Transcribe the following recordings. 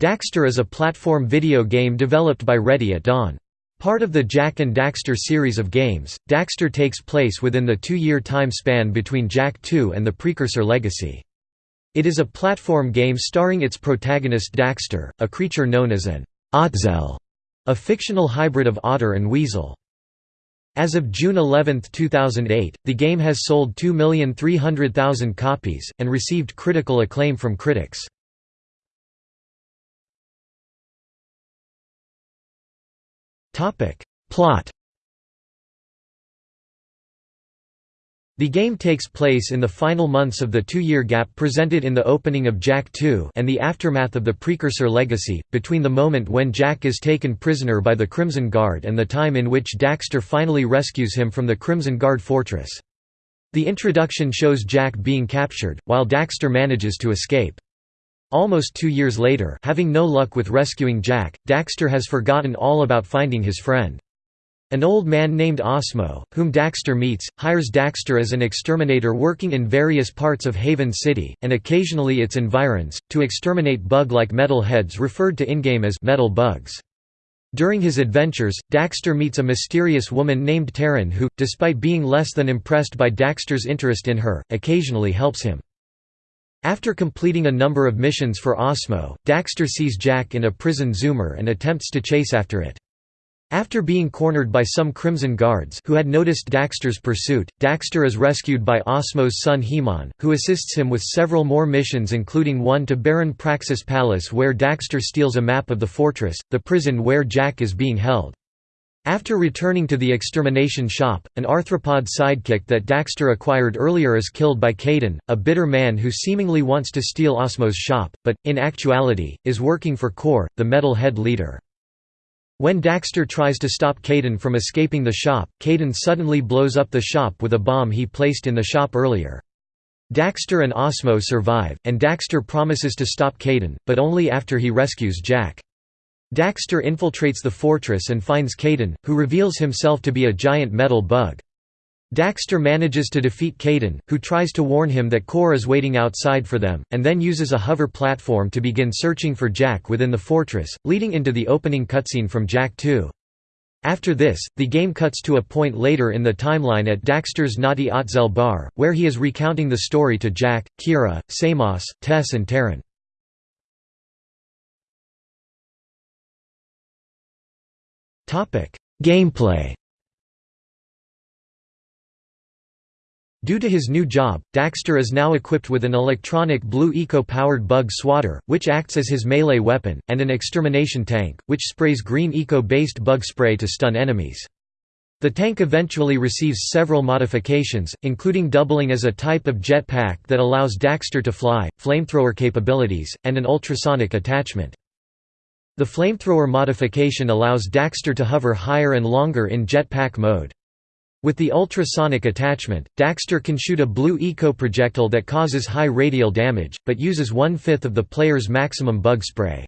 Daxter is a platform video game developed by Ready at Dawn. Part of the Jak and Daxter series of games, Daxter takes place within the two-year time span between Jak 2 and the precursor Legacy. It is a platform game starring its protagonist Daxter, a creature known as an Ottsel, a fictional hybrid of otter and weasel. As of June 11, 2008, the game has sold 2,300,000 copies, and received critical acclaim from critics. Plot The game takes place in the final months of the two-year gap presented in the opening of Jak 2 and the aftermath of the precursor legacy, between the moment when Jak is taken prisoner by the Crimson Guard and the time in which Daxter finally rescues him from the Crimson Guard fortress. The introduction shows Jak being captured, while Daxter manages to escape. Almost two years later having no luck with rescuing Jak, Daxter has forgotten all about finding his friend. An old man named Osmo, whom Daxter meets, hires Daxter as an exterminator working in various parts of Haven City, and occasionally its environs, to exterminate bug-like metal heads referred to in-game as metal bugs. During his adventures, Daxter meets a mysterious woman named Taryn who, despite being less than impressed by Daxter's interest in her, occasionally helps him. After completing a number of missions for Osmo, Daxter sees Jak in a prison zoomer and attempts to chase after it. After being cornered by some Crimson Guards who had noticed Daxter's pursuit, Daxter is rescued by Osmo's son Hemon, who assists him with several more missions including one to Baron Praxis Palace where Daxter steals a map of the fortress, the prison where Jak is being held. After returning to the extermination shop, an arthropod sidekick that Daxter acquired earlier is killed by Kaeden, a bitter man who seemingly wants to steal Osmo's shop, but, in actuality, is working for Kor, the metal head leader. When Daxter tries to stop Kaeden from escaping the shop, Kaeden suddenly blows up the shop with a bomb he placed in the shop earlier. Daxter and Osmo survive, and Daxter promises to stop Kaeden, but only after he rescues Jak. Daxter infiltrates the fortress and finds Kaeden, who reveals himself to be a giant metal bug. Daxter manages to defeat Kaeden, who tries to warn him that Kor is waiting outside for them, and then uses a hover platform to begin searching for Jak within the fortress, leading into the opening cutscene from Jak 2. After this, the game cuts to a point later in the timeline at Daxter's Naughty Ottsel bar, where he is recounting the story to Jak, Keira, Samos, Tess and Taryn. Gameplay Due to his new job, Daxter is now equipped with an electronic blue eco-powered bug swatter, which acts as his melee weapon, and an extermination tank, which sprays green eco-based bug spray to stun enemies. The tank eventually receives several modifications, including doubling as a type of jetpack that allows Daxter to fly, flamethrower capabilities, and an ultrasonic attachment. The flamethrower modification allows Daxter to hover higher and longer in jetpack mode. With the ultrasonic attachment, Daxter can shoot a blue eco-projectile that causes high radial damage, but uses one-fifth of the player's maximum bug spray.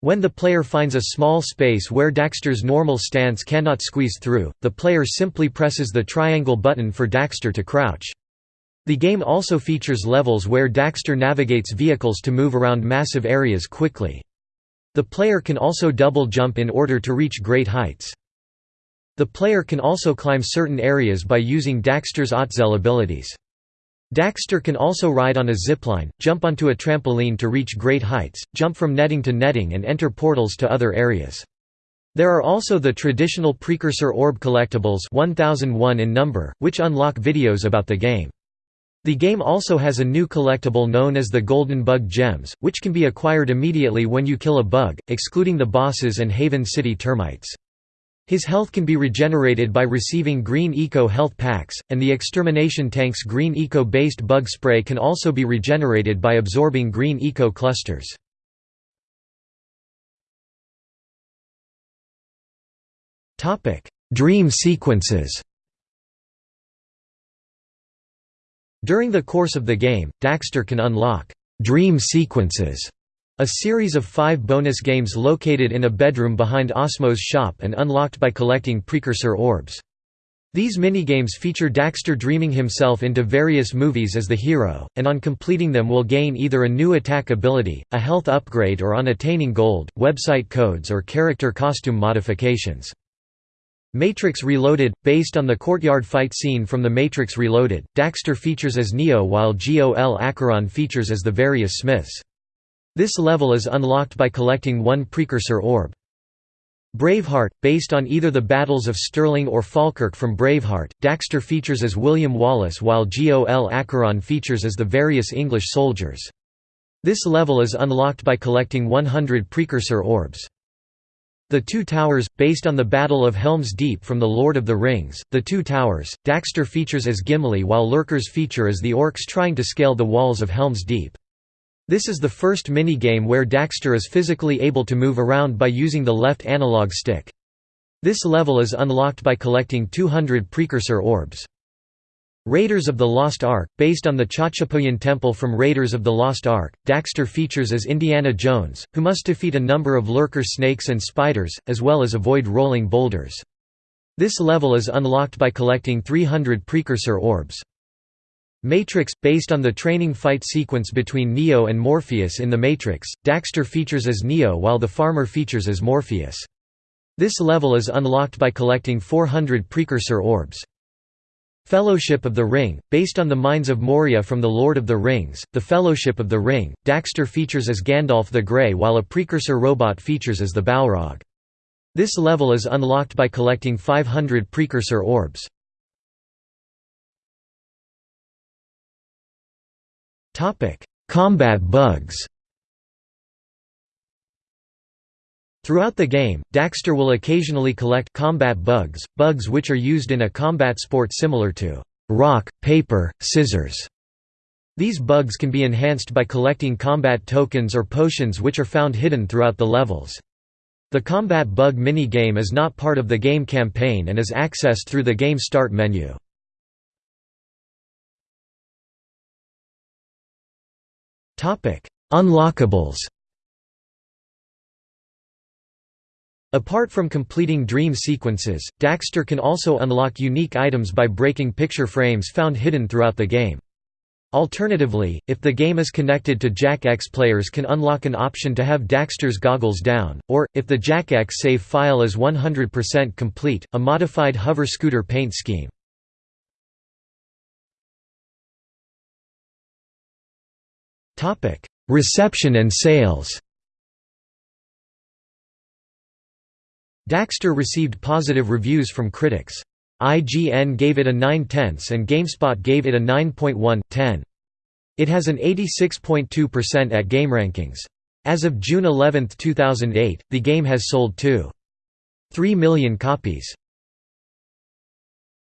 When the player finds a small space where Daxter's normal stance cannot squeeze through, the player simply presses the triangle button for Daxter to crouch. The game also features levels where Daxter navigates vehicles to move around massive areas quickly. The player can also double jump in order to reach great heights. The player can also climb certain areas by using Daxter's Ottsel abilities. Daxter can also ride on a zipline, jump onto a trampoline to reach great heights, jump from netting to netting and enter portals to other areas. There are also the traditional precursor orb collectibles 1001 in number, which unlock videos about the game. The game also has a new collectible known as the Golden Bug Gems, which can be acquired immediately when you kill a bug, excluding the bosses and Haven City termites. His health can be regenerated by receiving Green Eco health packs, and the extermination tank's Green Eco-based bug spray can also be regenerated by absorbing Green Eco clusters. Dream sequences During the course of the game, Daxter can unlock «dream sequences» A series of five bonus games located in a bedroom behind Osmo's shop and unlocked by collecting precursor orbs. These minigames feature Daxter dreaming himself into various movies as the hero, and on completing them will gain either a new attack ability, a health upgrade or on attaining gold, website codes or character costume modifications. Matrix Reloaded – Based on the courtyard fight scene from The Matrix Reloaded, Daxter features as Neo while Gol Acheron features as the various Smiths. This level is unlocked by collecting one precursor orb. Braveheart, based on either the battles of Stirling or Falkirk from Braveheart, Daxter features as William Wallace while Gol Acheron features as the various English soldiers. This level is unlocked by collecting 100 precursor orbs. The Two Towers, based on the Battle of Helm's Deep from The Lord of the Rings, The Two Towers, Daxter features as Gimli while Lurkers feature as the orcs trying to scale the walls of Helm's Deep. This is the first minigame where Daxter is physically able to move around by using the left analog stick. This level is unlocked by collecting 200 precursor orbs. Raiders of the Lost Ark, based on the Chachapoyan Temple from Raiders of the Lost Ark, Daxter features as Indiana Jones, who must defeat a number of lurker snakes and spiders, as well as avoid rolling boulders. This level is unlocked by collecting 300 precursor orbs. Matrix – Based on the training fight sequence between Neo and Morpheus in The Matrix, Daxter features as Neo while the farmer features as Morpheus. This level is unlocked by collecting 400 precursor orbs. Fellowship of the Ring – Based on the Mines of Moria from The Lord of the Rings, The Fellowship of the Ring, Daxter features as Gandalf the Grey while a precursor robot features as the Balrog. This level is unlocked by collecting 500 precursor orbs. Combat bugs. Throughout the game, Daxter will occasionally collect combat bugs, bugs which are used in a combat sport similar to rock, paper, scissors. These bugs can be enhanced by collecting combat tokens or potions which are found hidden throughout the levels. The combat bug mini-game is not part of the game campaign and is accessed through the game start menu. Unlockables Apart from completing dream sequences, Daxter can also unlock unique items by breaking picture frames found hidden throughout the game. Alternatively, if the game is connected to Jak X players can unlock an option to have Daxter's goggles down, or, if the Jak X save file is 100% complete, a modified hover scooter paint scheme. Reception and sales Daxter received positive reviews from critics. IGN gave it a 9 tenths and GameSpot gave it a 9.1, 10. It has an 86.2% at GameRankings. As of June 11, 2008, the game has sold 2.3 million copies.